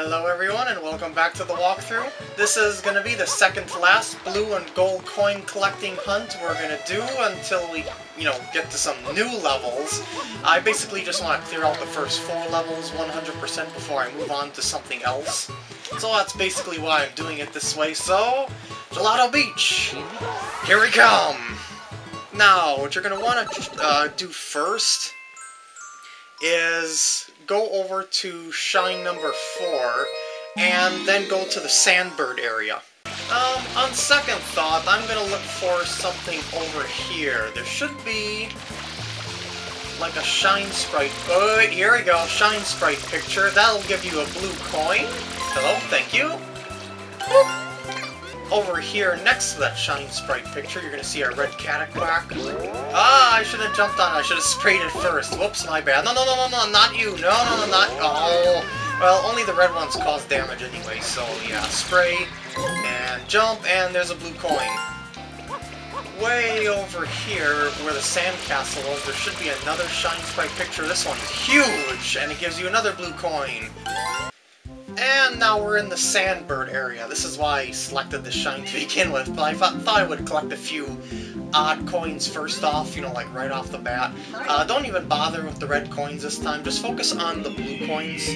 Hello everyone and welcome back to the walkthrough. This is going to be the second to last blue and gold coin collecting hunt we're going to do until we, you know, get to some new levels. I basically just want to clear out the first four levels 100% before I move on to something else. So that's basically why I'm doing it this way. So, Gelato Beach, here we come! Now, what you're going to want to uh, do first is go over to Shine number 4, and then go to the Sandbird area. Um, on second thought, I'm gonna look for something over here. There should be like a Shine Sprite. Oh, here we go, Shine Sprite picture. That'll give you a blue coin. Hello, thank you. Boop over here next to that Shine Sprite picture, you're to see a red Cataquack. Ah, I should have jumped on it. I should have sprayed it first. Whoops, my bad. No, no, no, no, no, not you. No, no, no, not... Oh. Well, only the red ones cause damage anyway, so yeah, spray, and jump, and there's a blue coin. Way over here, where the sandcastle was, there should be another Shine Sprite picture. This one's huge, and it gives you another blue coin. And now we're in the Sandbird area. This is why I selected the shine to begin with, but I thought, thought I would collect a few odd coins first off, you know, like right off the bat. Uh, don't even bother with the red coins this time, just focus on the blue coins.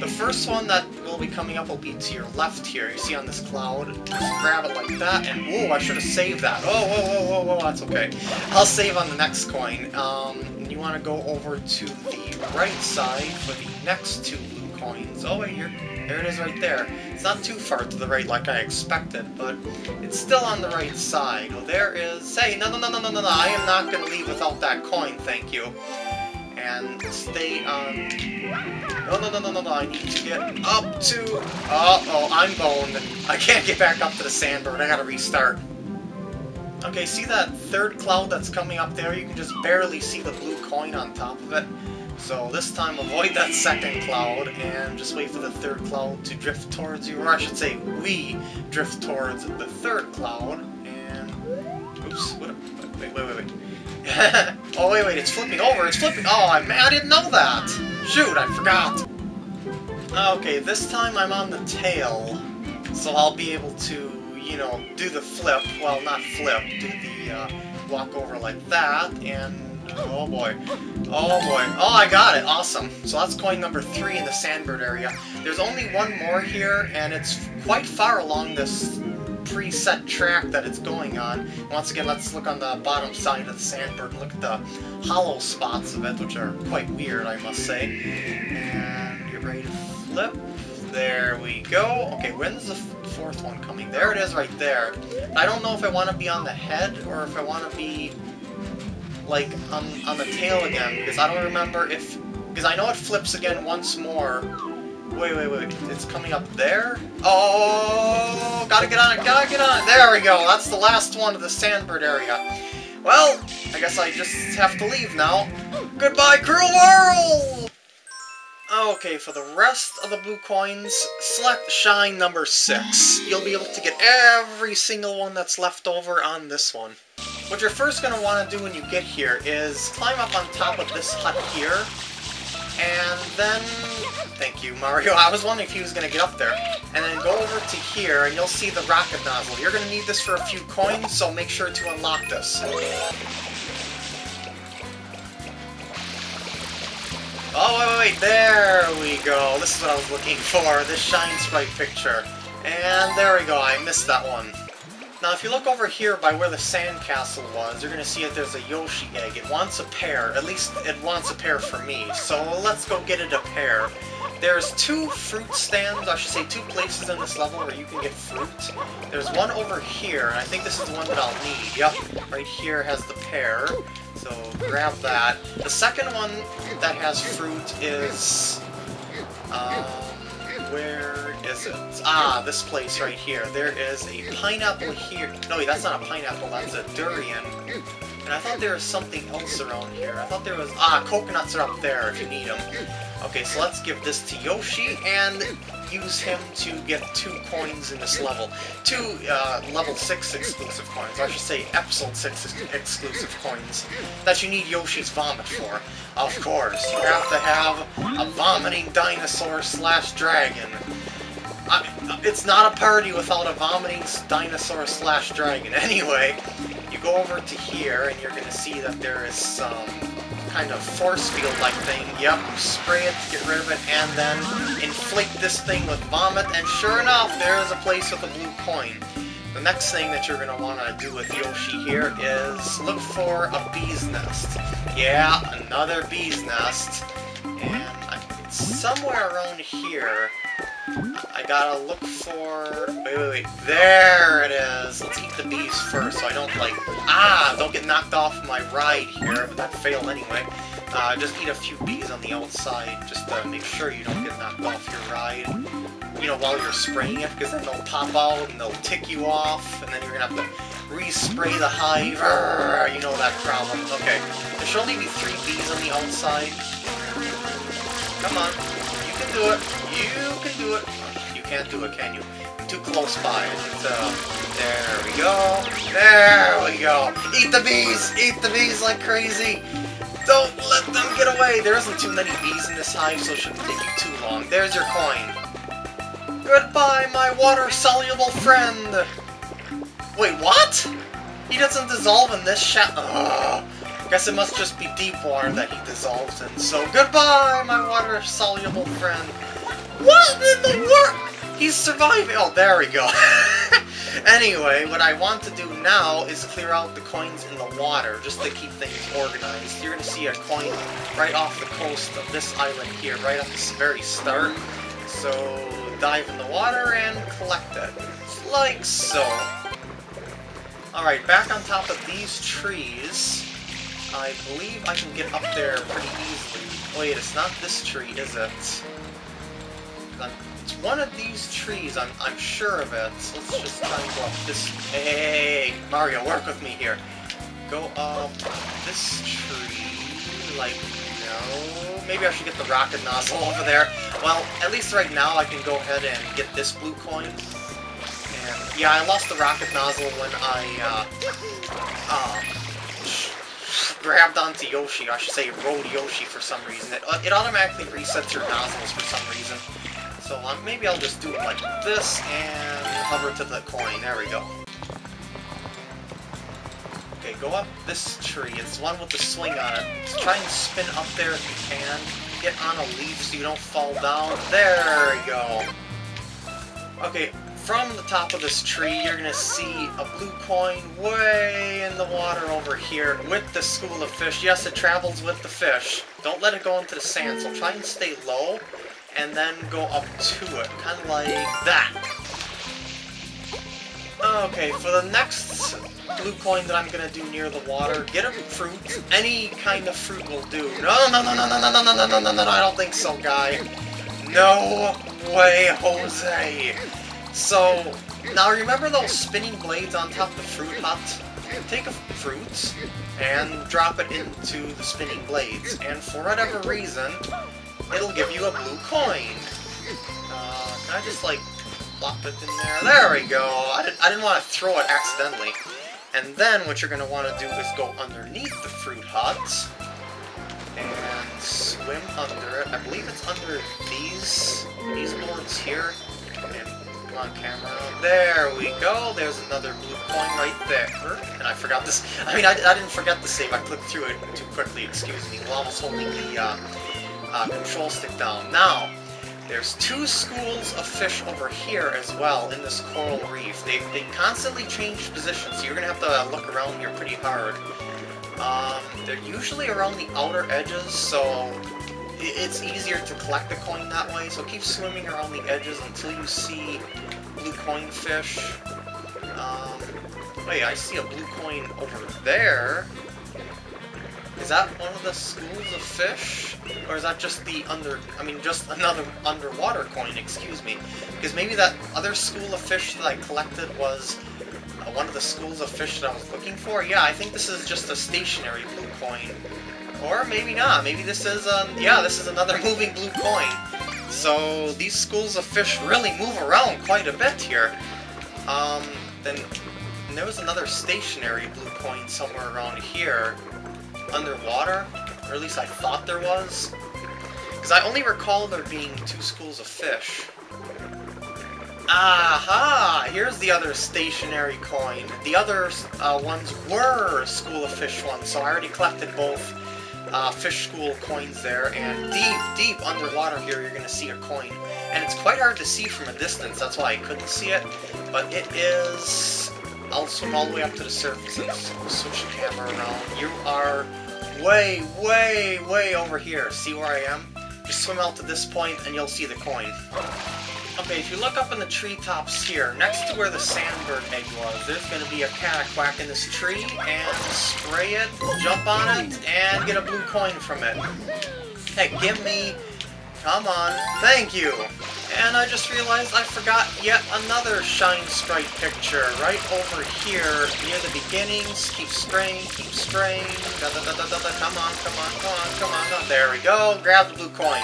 The first one that will be coming up will be to your left here, you see on this cloud. Just grab it like that, and whoa, I should have saved that. Oh, whoa, whoa, whoa, whoa, that's okay. I'll save on the next coin. Um, you want to go over to the right side for the next two coins. Oh, wait, here. There it is right there. It's not too far to the right like I expected, but it's still on the right side. Oh, there is... Hey, no, no, no, no, no, no, no, I am not going to leave without that coin, thank you. And stay on... No, no, no, no, no, no, I need to get up to... Uh oh I'm boned. I can't get back up to the sandbird, I gotta restart. Okay, see that third cloud that's coming up there? You can just barely see the blue coin on top of it. So this time avoid that second cloud and just wait for the third cloud to drift towards you, or I should say we drift towards the third cloud and... Oops, what, wait, wait, wait, wait. oh, wait, wait, it's flipping over, it's flipping... Oh, I, I didn't know that! Shoot, I forgot! Okay, this time I'm on the tail, so I'll be able to, you know, do the flip, well, not flip, do the uh, walk over like that, and Oh boy. Oh boy. Oh, I got it. Awesome. So that's coin number three in the Sandbird area. There's only one more here, and it's quite far along this preset track that it's going on. Once again, let's look on the bottom side of the Sandbird and look at the hollow spots of it, which are quite weird, I must say. And get ready to flip. There we go. Okay, when's the fourth one coming? There it is right there. I don't know if I want to be on the head or if I want to be like, on, on the tail again, because I don't remember if... Because I know it flips again once more. Wait, wait, wait, it's coming up there? Oh, gotta get on it, gotta get on it! There we go, that's the last one of the Sandbird area. Well, I guess I just have to leave now. Goodbye, cruel world! Okay, for the rest of the blue coins, select Shine number 6. You'll be able to get every single one that's left over on this one. What you're first going to want to do when you get here is climb up on top of this hut here, and then... Thank you, Mario. I was wondering if he was going to get up there. And then go over to here, and you'll see the rocket nozzle. You're going to need this for a few coins, so make sure to unlock this. Oh, wait, wait, wait, there we go. This is what I was looking for, this Shine Sprite picture. And there we go, I missed that one. Now, if you look over here by where the sandcastle was, you're going to see that there's a Yoshi egg. It wants a pair. At least it wants a pair for me. So let's go get it a pair. There's two fruit stands, I should say two places in this level where you can get fruit. There's one over here, and I think this is the one that I'll need. Yep, right here has the pair. So grab that. The second one that has fruit is... Um, where is it? Ah, this place right here. There is a pineapple here. No, that's not a pineapple, that's a durian. And I thought there was something else around here. I thought there was... Ah, coconuts are up there if you need them. Okay, so let's give this to Yoshi, and use him to get two coins in this level. Two uh, level 6 exclusive coins, I should say episode 6 exclusive coins, that you need Yoshi's Vomit for. Of course, you have to have a vomiting dinosaur slash dragon. It's not a party without a vomiting dinosaur slash dragon. Anyway, you go over to here and you're going to see that there is some kind of force field-like thing. Yep, spray it to get rid of it, and then inflate this thing with vomit, and sure enough, there is a place with a blue coin. The next thing that you're going to want to do with Yoshi here is look for a bee's nest. Yeah, another bee's nest. And it's somewhere around here. I gotta look for... Wait, wait, wait. There it is! Let's eat the bees first so I don't, like... Ah! Don't get knocked off my ride here, but that failed anyway. Uh, just eat a few bees on the outside, just to make sure you don't get knocked off your ride. You know, while you're spraying it, because then they'll pop out and they'll tick you off, and then you're gonna have to respray the hive. you know that problem. Okay. There should only be three bees on the outside. Come on. You can do it. You can do it. You can't do it, can you? Too close by. So, uh, there we go. There we go. Eat the bees! Eat the bees like crazy! Don't let them get away! There isn't too many bees in this hive, so it shouldn't take you too long. There's your coin. Goodbye, my water-soluble friend! Wait, what? He doesn't dissolve in this Ugh. Guess it must just be deep water that he dissolves in. So goodbye, my water-soluble friend. What in the world? He's surviving. Oh, there we go. anyway, what I want to do now is clear out the coins in the water, just to keep things organized. You're going to see a coin right off the coast of this island here, right at the very start. So dive in the water and collect it. Like so. Alright, back on top of these trees. I believe I can get up there pretty easily. Wait, it's not this tree, is it? It's one of these trees, I'm, I'm sure of it. So let's just try and go up this... Hey, Mario, work with me here. Go up this tree, like, no... Maybe I should get the rocket nozzle over there. Well, at least right now I can go ahead and get this blue coin. And, yeah, I lost the rocket nozzle when I, uh, um, grabbed onto Yoshi, I should say rode Yoshi for some reason. It, uh, it automatically resets your nozzles for some reason. So um, maybe I'll just do it like this and hover to the coin. There we go. Okay, go up this tree. It's the one with the swing on it. Try and spin up there if you can. Get on a leaf so you don't fall down. There we go. Okay, from the top of this tree, you're going to see a blue coin way in the water over here with the school of fish. Yes, it travels with the fish. Don't let it go into the sand, so try and stay low and then go up to it, kind of like that. Okay, for the next blue coin that I'm going to do near the water, get a fruit. Any kind of fruit will do. No, no, no, no, no, no, no, no, no, no, no, no, I don't think so, guy. No way, Jose. So, now remember those spinning blades on top of the fruit hut? Take a fruit and drop it into the spinning blades, and for whatever reason, it'll give you a blue coin. Uh, can I just, like, plop it in there? There we go! I didn't, I didn't want to throw it accidentally. And then what you're going to want to do is go underneath the fruit hut and swim under it. I believe it's under these, these boards here. And on camera. There we go. There's another blue coin right there. And I forgot this. I mean, I, I didn't forget the save. I clicked through it too quickly. Excuse me. While I was holding the uh, uh, control stick down. Now, there's two schools of fish over here as well in this coral reef. They, they constantly change positions, so you're going to have to look around here pretty hard. Um, they're usually around the outer edges, so it's easier to collect the coin that way, so keep swimming around the edges until you see blue coin fish. Um, wait, I see a blue coin over there. Is that one of the schools of fish? Or is that just the under... I mean, just another underwater coin, excuse me. Because maybe that other school of fish that I collected was uh, one of the schools of fish that I was looking for. Yeah, I think this is just a stationary blue coin. Or maybe not. Maybe this is, um, yeah, this is another moving blue coin. So these schools of fish really move around quite a bit here. Um, then there was another stationary blue coin somewhere around here. Underwater? Or at least I thought there was. Because I only recall there being two schools of fish. Aha! Here's the other stationary coin. The other uh, ones were School of Fish ones, so I already collected both uh, Fish School coins there, and deep, deep underwater here you're going to see a coin. And it's quite hard to see from a distance, that's why I couldn't see it, but it is... I'll swim all the way up to the surface and switch the camera around. You are way, way, way over here. See where I am? Just swim out to this point and you'll see the coin. Okay, if you look up in the treetops here, next to where the sandbird egg was, there's going to be a cat quack in this tree, and spray it, jump on it, and get a blue coin from it. Hey, give me... Come on. Thank you! And I just realized I forgot yet another Shine Sprite picture right over here near the beginnings. Keep spraying, keep spraying. Da, da, da, da, da, da. Come on, come on, come on, come on. There we go. Grab the blue coin.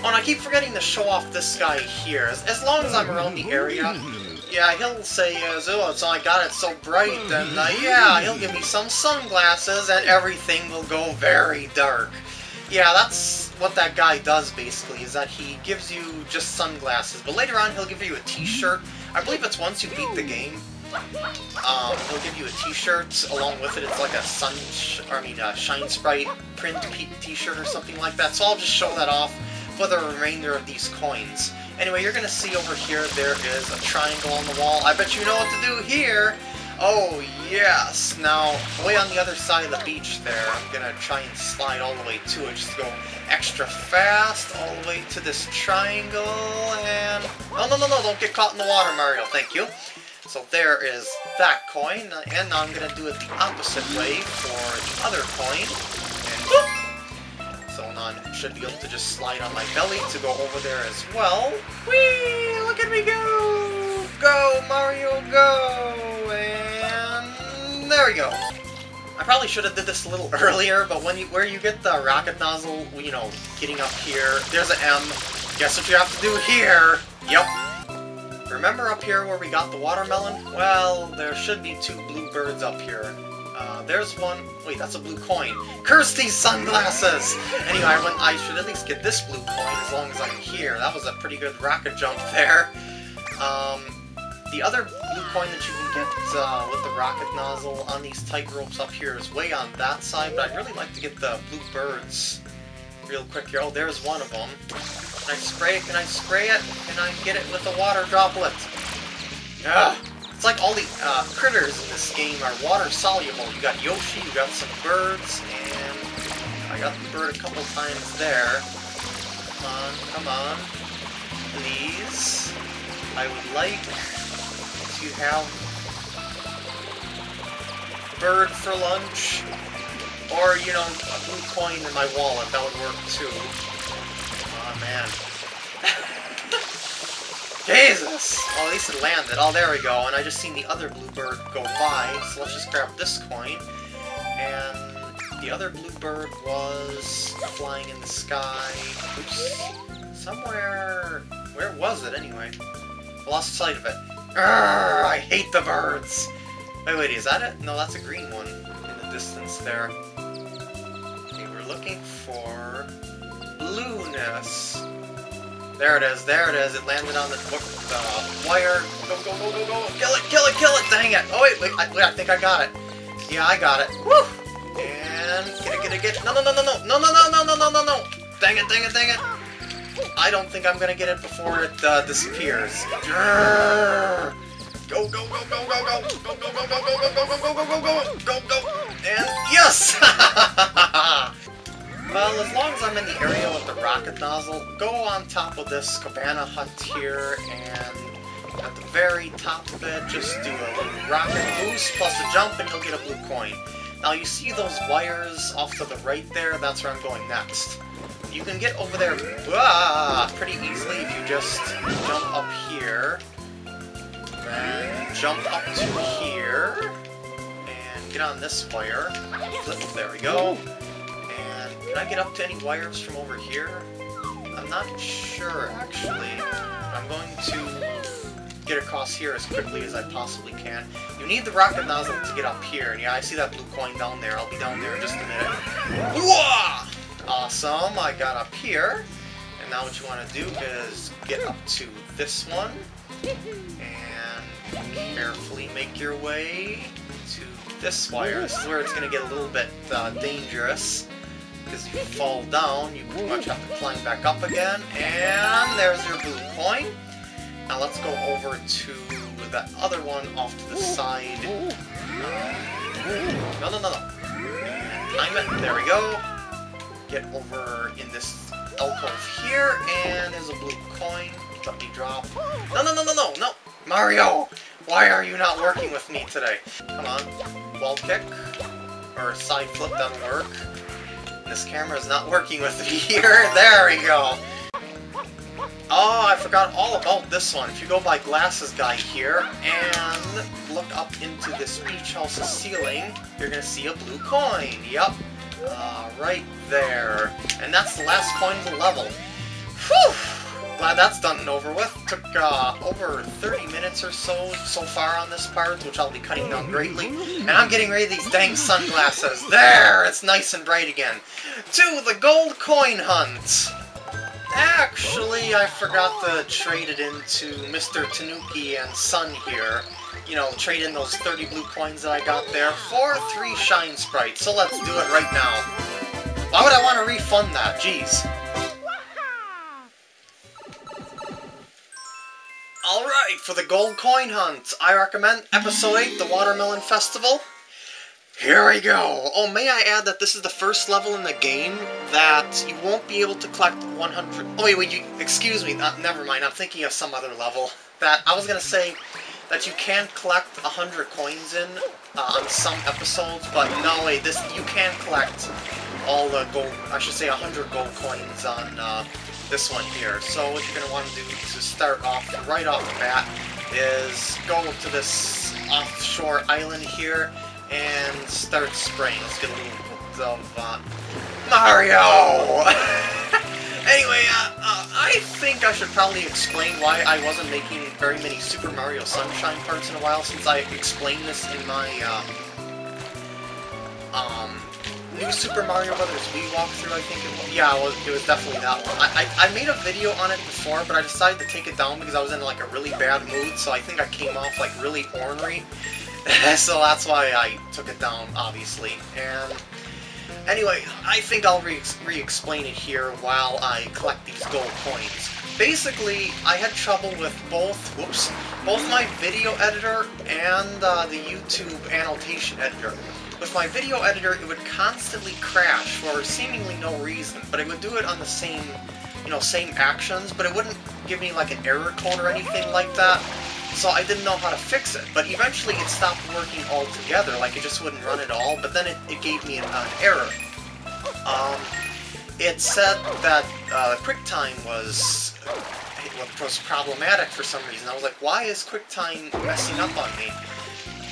Oh, and I keep forgetting to show off this guy here. As, as long as I'm around the area, yeah, he'll say, uh, oh, so I got it so bright, and uh, yeah, he'll give me some sunglasses, and everything will go very dark. Yeah, that's what that guy does, basically, is that he gives you just sunglasses, but later on he'll give you a t-shirt. I believe it's once you beat the game. Um, he'll give you a t-shirt along with it. It's like a sun, I mean, a Shine Sprite print t-shirt or something like that, so I'll just show that off for the remainder of these coins. Anyway, you're to see over here there is a triangle on the wall. I bet you know what to do here! Oh, yes! Now, way on the other side of the beach there, I'm to try and slide all the way to it. Just go extra fast all the way to this triangle, and... No, no, no, no, don't get caught in the water, Mario, thank you. So there is that coin, and now I'm to do it the opposite way for the other coin. Should be able to just slide on my belly to go over there as well. Whee! Look at me go! Go, Mario, go! And there we go. I probably should have did this a little earlier, but when you where you get the rocket nozzle, you know, getting up here, there's an M. Guess what you have to do here? Yep. Remember up here where we got the watermelon? Well, there should be two blue birds up here. Uh, there's one. Wait, that's a blue coin. Curse these sunglasses! Anyway, I, went, I should at least get this blue coin as long as I'm here. That was a pretty good rocket jump there. Um, the other blue coin that you can get uh, with the rocket nozzle on these tight ropes up here is way on that side, but I'd really like to get the blue birds real quick here. Oh, there's one of them. Can I spray it? Can I spray it? Can I get it with a water droplet? Ah! It's like all the uh, critters in this game are water soluble. You got Yoshi, you got some birds, and I got the bird a couple times there. Come on, come on. Please. I would like to have bird for lunch. Or, you know, a blue coin in my wallet. That would work too. Oh man. Jesus! Well, at least it landed. Oh, there we go. And I just seen the other blue bird go by, so let's just grab this coin. And the other blue bird was flying in the sky. Oops. Somewhere... Where was it, anyway? I lost sight of it. Urgh, I hate the birds! Wait, wait, is that it? No, that's a green one in the distance there. Okay, we're looking for... Blueness. There it is, there it is. It landed on the uh, wire. Go, go, go, go, go. Kill it, kill it, kill it. Dang it. Oh, wait, wait. I, wait, I think I got it. Yeah, I got it. Woo! And get it, get it, get it. No, no, no, no, no. No, no, no, no, no, no, no, no. Dang it, dang it, dang it. I don't think I'm going to get it before it uh, disappears. Go, go, go, go, go, go. Go, go, go, go, go, go, go, go, go, go, go, go, go. And yes! As long as I'm in the area with the rocket nozzle, go on top of this cabana hut here, and at the very top of it, just do a rocket boost plus a jump, and you'll get a blue coin. Now, you see those wires off to the right there? That's where I'm going next. You can get over there ah, pretty easily if you just jump up here, then jump up to here, and get on this wire. Flip, there we go. Can I get up to any wires from over here? I'm not sure, actually. I'm going to get across here as quickly as I possibly can. You need the rocket nozzle to get up here, and yeah, I see that blue coin down there. I'll be down there in just a minute. Awesome, I got up here. And now what you want to do is get up to this one, and carefully make your way to this wire. This is where it's going to get a little bit uh, dangerous because if you fall down, you pretty much have to climb back up again. And there's your blue coin. Now let's go over to that other one off to the side. Uh, no, no, no, no. It. There we go. Get over in this alcove here, and there's a blue coin. Let me drop. No, no, no, no, no, no! Mario! Why are you not working with me today? Come on. Wall kick. Or side flip doesn't work. This camera is not working with me here. There we go. Oh, I forgot all about this one. If you go by Glasses Guy here and look up into this beach house's ceiling, you're gonna see a blue coin. Yep. Uh, right there. And that's the last coin of the level. Whew! Glad that's done and over with. Took uh, over 30 minutes or so so far on this part, which I'll be cutting down greatly. And I'm getting rid of these dang sunglasses. There! It's nice and bright again. To the gold coin hunt! Actually, I forgot to trade it into Mr. Tanuki and Sun here. You know, trade in those 30 blue coins that I got there for three Shine Sprites. So let's do it right now. Why would I want to refund that? Jeez. Alright, for the gold coin hunt, I recommend Episode 8, the Watermelon Festival. Here we go! Oh, may I add that this is the first level in the game that you won't be able to collect 100... Oh, wait, wait, you... Excuse me, uh, never mind, I'm thinking of some other level. That, I was gonna say that you can collect 100 coins in uh, on some episodes, but no, wait, this, you can collect all the gold... I should say 100 gold coins on uh, this one here. So what you're gonna want to do to start off, right off the bat, is go to this offshore island here, and start spraying. Let's get a little bit of uh, Mario! anyway, uh, uh, I think I should probably explain why I wasn't making very many Super Mario Sunshine parts in a while, since I explained this in my um, um, new Super Mario Brothers Wii walkthrough, I think it was. Yeah, it was, it was definitely that one. I, I, I made a video on it before, but I decided to take it down because I was in like a really bad mood, so I think I came off like really ornery. so that's why I took it down, obviously. And anyway, I think I'll re-explain it here while I collect these gold coins. Basically, I had trouble with both, whoops, both my video editor and uh, the YouTube annotation editor. With my video editor, it would constantly crash for seemingly no reason, but it would do it on the same, you know, same actions, but it wouldn't give me like an error code or anything like that so I didn't know how to fix it. But eventually it stopped working altogether, like it just wouldn't run at all, but then it, it gave me an, an error. Um, it said that uh, QuickTime was, was problematic for some reason. I was like, why is QuickTime messing up on me?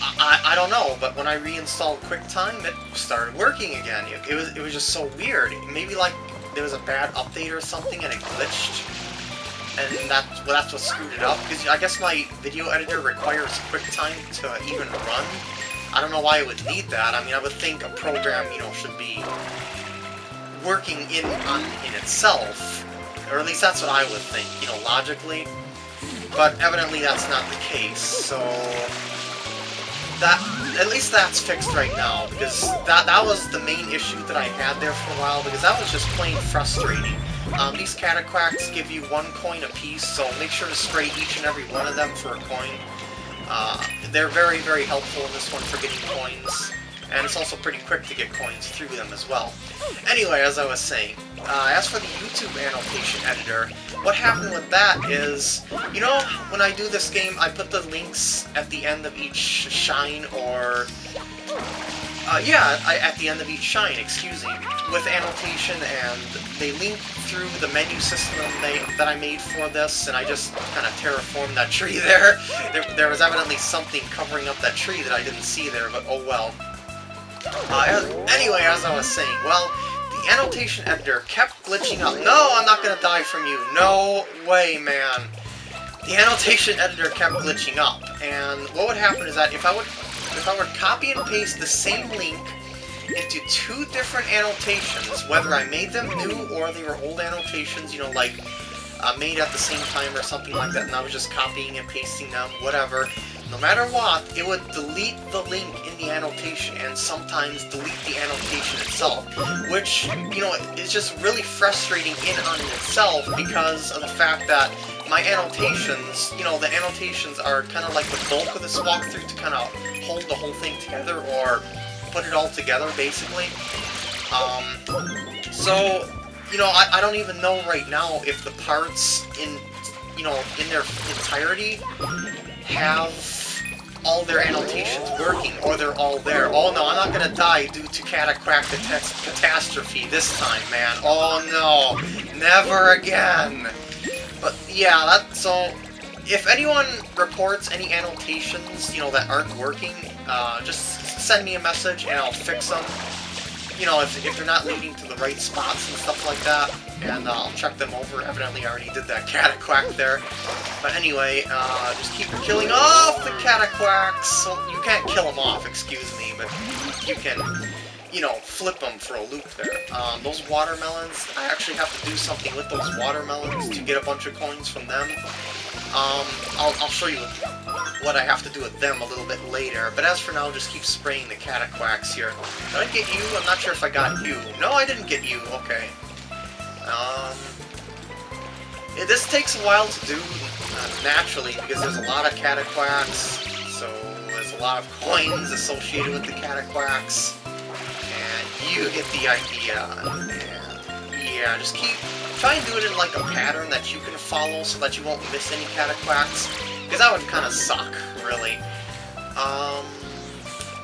I, I, don't know, but when I reinstalled QuickTime, it started working again. It, it, was, it was just so weird. Maybe like there was a bad update or something and it glitched and that, well, that's what screwed it up, because I guess my video editor requires QuickTime to even run. I don't know why it would need that. I mean, I would think a program, you know, should be working in on, in itself, or at least that's what I would think, you know, logically. But evidently that's not the case, so that at least that's fixed right now because that that was the main issue that I had there for a while because that was just plain frustrating. Um, these Cataquacks give you one coin apiece, so make sure to spray each and every one of them for a coin. Uh, they're very, very helpful in this one for getting coins, and it's also pretty quick to get coins through them as well. Anyway, as I was saying, uh, as for the YouTube annotation editor, what happened with that is, you know, when I do this game, I put the links at the end of each shine or uh, yeah, I, at the end of each shine, excuse me, with annotation, and they link through the menu system they, that I made for this, and I just kind of terraformed that tree there. there. There was evidently something covering up that tree that I didn't see there, but oh well. Uh, anyway, as I was saying, well, the annotation editor kept glitching up. No, I'm not gonna die from you. No way, man. The annotation editor kept glitching up, and what would happen is that if I would if I would copy and paste the same link into two different annotations, whether I made them new or they were old annotations, you know, like uh, made at the same time or something like that, and I was just copying and pasting them, whatever, no matter what, it would delete the link in the annotation and sometimes delete the annotation itself, which, you know, is just really frustrating in on itself because of the fact that my annotations, you know, the annotations are kind of like the bulk of this walkthrough to kind of hold the whole thing together or put it all together, basically. Um, so, you know, I, I don't even know right now if the parts in, you know, in their entirety have all their annotations working, or they're all there. Oh no, I'm not gonna die due to Cataquack Catastrophe this time, man. Oh no, never again. But yeah, that so if anyone reports any annotations, you know, that aren't working, uh, just send me a message and I'll fix them. You know, if, if they're not leading to the right spots and stuff like that, and uh, I'll check them over. Evidently I already did that Cataquack there. But anyway, uh, just keep killing off the Cataquacks. So you can't kill them off, excuse me, but you can you know, flip them for a loop there. Um, those watermelons, I actually have to do something with those watermelons to get a bunch of coins from them. Um, I'll, I'll show you what I have to do with them a little bit later, but as for now, just keep spraying the cataquacks here. Did I get you? I'm not sure if I got you. No, I didn't get you. Okay. Um, yeah, this takes a while to do, uh, naturally, because there's a lot of cataquacks, so there's a lot of coins associated with the cataquacks and you get the idea. And yeah, just keep try and do it in like a pattern that you can follow so that you won't miss any cataquacks. Because that would kind of suck, really. Um,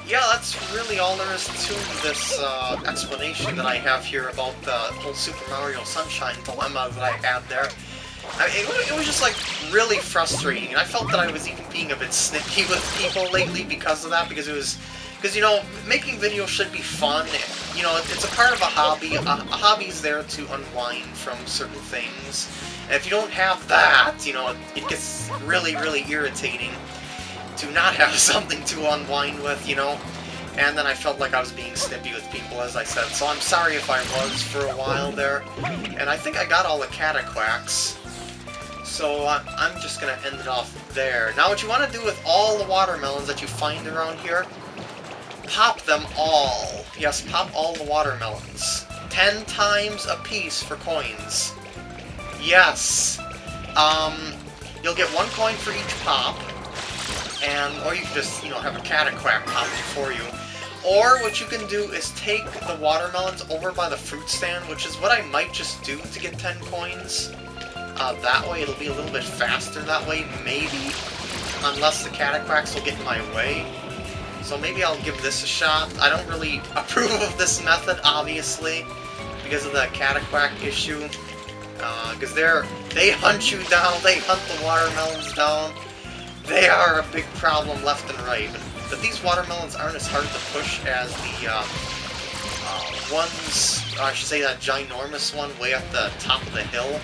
yeah, that's really all there is to this uh, explanation that I have here about the whole Super Mario Sunshine dilemma that I had there. I mean, it, it was just, like, really frustrating, and I felt that I was even being a bit snippy with people lately because of that, because it was because, you know, making videos should be fun. You know, it's a part of a hobby. A, a hobby's there to unwind from certain things. And if you don't have that, you know, it gets really, really irritating to not have something to unwind with, you know? And then I felt like I was being snippy with people, as I said, so I'm sorry if I was for a while there. And I think I got all the cataquacks. So uh, I'm just going to end it off there. Now what you want to do with all the watermelons that you find around here pop them all. Yes, pop all the watermelons. Ten times a piece for coins. Yes. Um, you'll get one coin for each pop, and or you can just, you know, have a cataquack pop it for you. Or what you can do is take the watermelons over by the fruit stand, which is what I might just do to get 10 coins. Uh, that way it'll be a little bit faster that way, maybe. Unless the cataquacks will get in my way. So maybe I'll give this a shot. I don't really approve of this method, obviously, because of the cataquack issue. Because uh, they're they hunt you down, they hunt the watermelons down. They are a big problem left and right. But these watermelons aren't as hard to push as the um, uh, ones, I should say that ginormous one way up the top of the hill.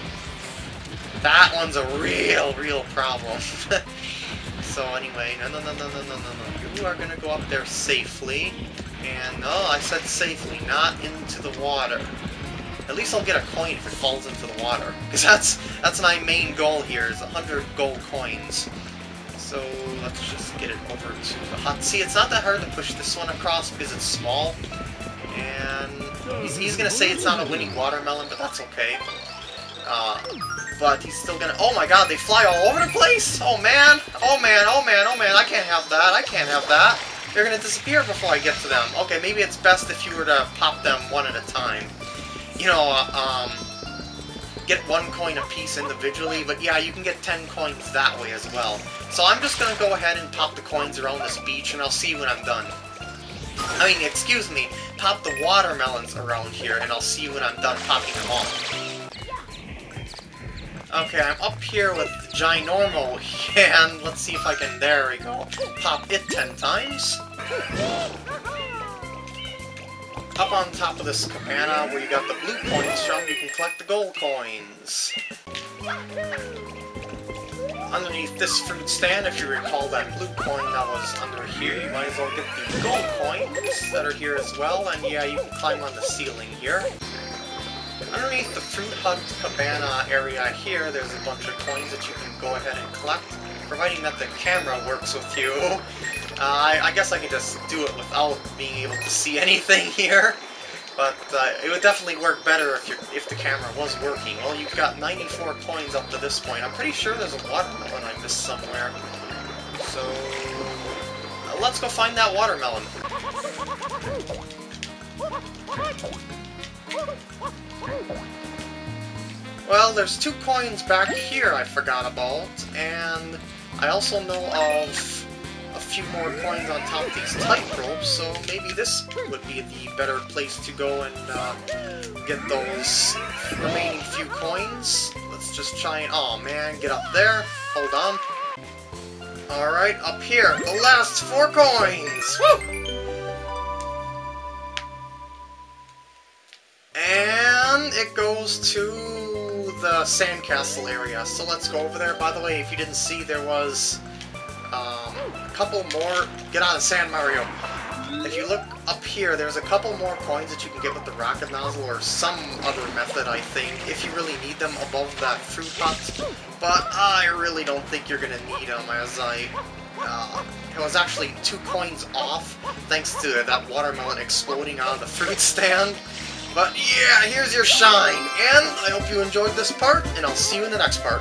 That one's a real, real problem. so anyway, no, no, no, no, no, no, no, You are going to go up there safely. And, no, I said safely, not into the water. At least I'll get a coin if it falls into the water. Because that's, that's my main goal here, is 100 gold coins. So, let's just get it over to the hut. See, it's not that hard to push this one across because it's small. And he's, he's going to say it's not a winning watermelon, but that's okay. Uh, but he's still gonna... Oh my god, they fly all over the place? Oh man, oh man, oh man, oh man, I can't have that, I can't have that. They're gonna disappear before I get to them. Okay, maybe it's best if you were to pop them one at a time. You know, uh, um... Get one coin a piece individually, but yeah, you can get 10 coins that way as well. So I'm just gonna go ahead and pop the coins around this beach, and I'll see when I'm done. I mean, excuse me, pop the watermelons around here, and I'll see when I'm done popping them all. Okay, I'm up here with Ginormo, and let's see if I can, there we go, pop it ten times. up on top of this cabana where you got the blue coins from, you can collect the gold coins. Underneath this fruit stand, if you recall that blue coin that was under here, you might as well get the gold coins that are here as well, and yeah, you can climb on the ceiling here. Underneath the Fruit Hut Cabana area here, there's a bunch of coins that you can go ahead and collect, providing that the camera works with you. Uh, I, I, guess I can just do it without being able to see anything here, but uh, it would definitely work better if, if the camera was working. Well, you've got 94 coins up to this point. I'm pretty sure there's a watermelon I missed somewhere. So, uh, let's go find that watermelon. Well, there's two coins back here I forgot about, and I also know of few more coins on top of these tight ropes, so maybe this would be the better place to go and uh, get those remaining few coins. Let's just try and... Oh man, get up there. Hold on. Alright, up here, the last four coins! Woo! And it goes to the sandcastle area. So let's go over there. By the way, if you didn't see, there was couple more... Get on the sand, Mario! If you look up here, there's a couple more coins that you can get with the rocket nozzle or some other method, I think, if you really need them above that fruit hut. But I really don't think you're going to need them, as I... Uh, it was actually two coins off, thanks to that watermelon exploding on the fruit stand. But yeah, here's your shine, and I hope you enjoyed this part, and I'll see you in the next part.